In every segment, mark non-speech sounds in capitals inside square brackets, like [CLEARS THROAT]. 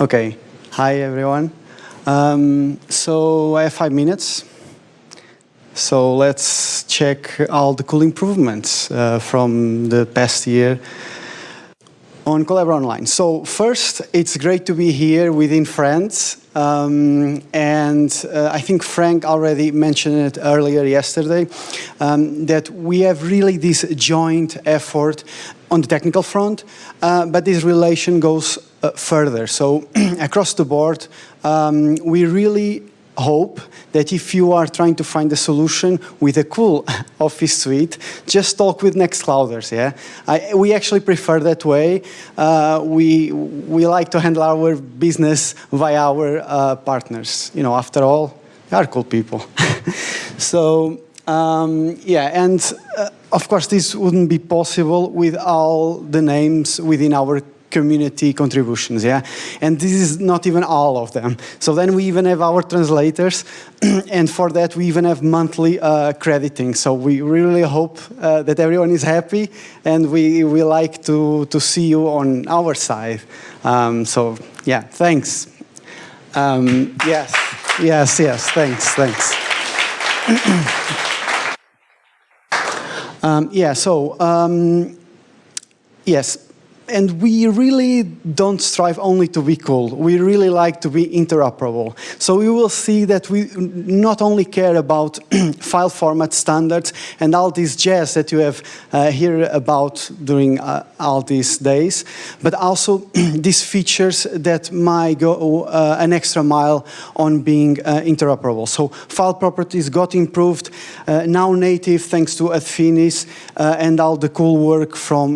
Okay. Hi, everyone. Um, so I have five minutes. So let's check all the cool improvements uh, from the past year on Collabora Online. So first, it's great to be here within France. Um, and uh, I think Frank already mentioned it earlier yesterday, um, that we have really this joint effort on the technical front, uh, but this relation goes uh, further. So [CLEARS THROAT] across the board, um, we really hope that if you are trying to find a solution with a cool [LAUGHS] office suite, just talk with Nextclouders, yeah? I, we actually prefer that way. Uh, we, we like to handle our business via our uh, partners. You know, after all, they are cool people. [LAUGHS] so, um, yeah, and uh, of course, this wouldn't be possible with all the names within our community contributions, yeah? And this is not even all of them. So then we even have our translators, [CLEARS THROAT] and for that we even have monthly uh, crediting. So we really hope uh, that everyone is happy, and we, we like to, to see you on our side. Um, so yeah, thanks. Um, yes, yes, yes, thanks, thanks. [CLEARS THROAT] um, yeah, so, um, yes, and we really don't strive only to be cool. We really like to be interoperable. So you will see that we not only care about [CLEARS THROAT] file format standards and all this jazz that you have uh, heard about during uh, all these days, but also [CLEARS THROAT] these features that might go uh, an extra mile on being uh, interoperable. So file properties got improved, uh, now native thanks to Adfinis uh, and all the cool work from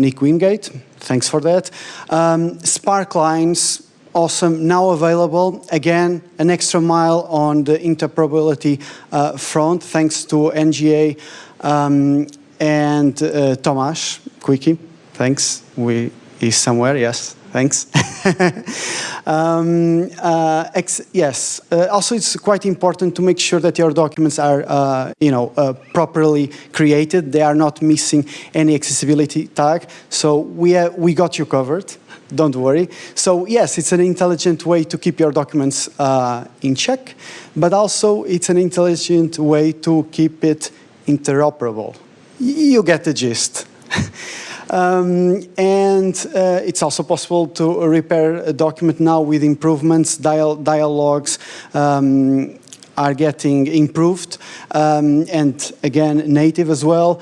Nick Wingate thanks for that. Um, Spark lines, awesome, now available. Again, an extra mile on the interoperability uh, front, thanks to NGA um, and uh, Tomasz Quickie. Thanks. We is somewhere, yes. Thanks. [LAUGHS] um, uh, yes. Uh, also, it's quite important to make sure that your documents are, uh, you know, uh, properly created. They are not missing any accessibility tag. So we have, we got you covered. Don't worry. So yes, it's an intelligent way to keep your documents uh, in check, but also it's an intelligent way to keep it interoperable. You get the gist. [LAUGHS] Um, and uh, it's also possible to repair a document now with improvements, dial dialogues, um, are getting improved, um, and again, native as well.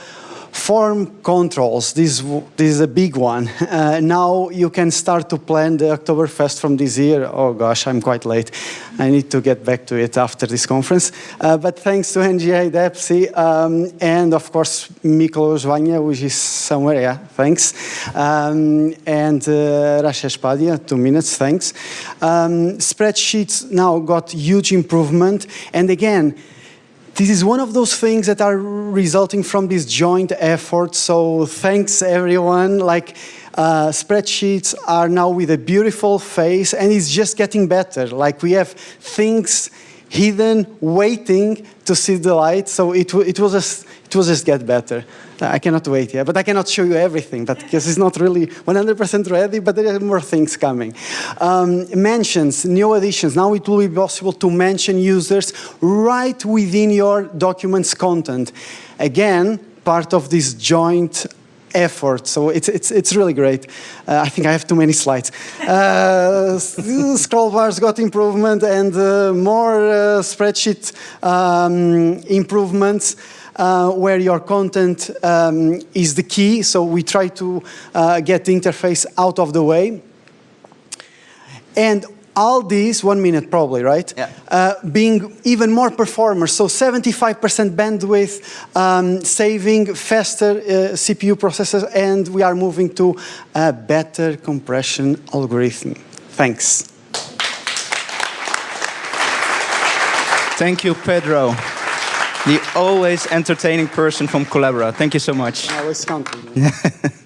Form controls, this, this is a big one. [LAUGHS] Uh, now you can start to plan the Oktoberfest from this year. Oh gosh, I'm quite late. I need to get back to it after this conference. Uh, but thanks to NGA, DEPSI, um, and of course Miklos Vajna, which is somewhere, yeah, thanks. Um, and uh, Rashesh Padia, two minutes, thanks. Um, spreadsheets now got huge improvement. And again, this is one of those things that are resulting from this joint effort. So thanks everyone. Like uh, spreadsheets are now with a beautiful face and it's just getting better. Like we have things hidden, waiting to see the light. So it, it, will, just, it will just get better. I cannot wait, yeah, but I cannot show you everything, because it's not really 100% ready, but there are more things coming. Um, mentions, new additions. Now it will be possible to mention users right within your document's content. Again, part of this joint effort. So it's, it's, it's really great. Uh, I think I have too many slides. Uh, [LAUGHS] scroll bars got improvement and uh, more uh, spreadsheet um, improvements. Uh, where your content um, is the key. So we try to uh, get the interface out of the way. And all these, one minute probably, right? Yeah. Uh, being even more performers, so 75% bandwidth, um, saving faster uh, CPU processors, and we are moving to a better compression algorithm. Thanks. Thank you, Pedro. The always entertaining person from Collabora. Thank you so much. I was counting. [LAUGHS]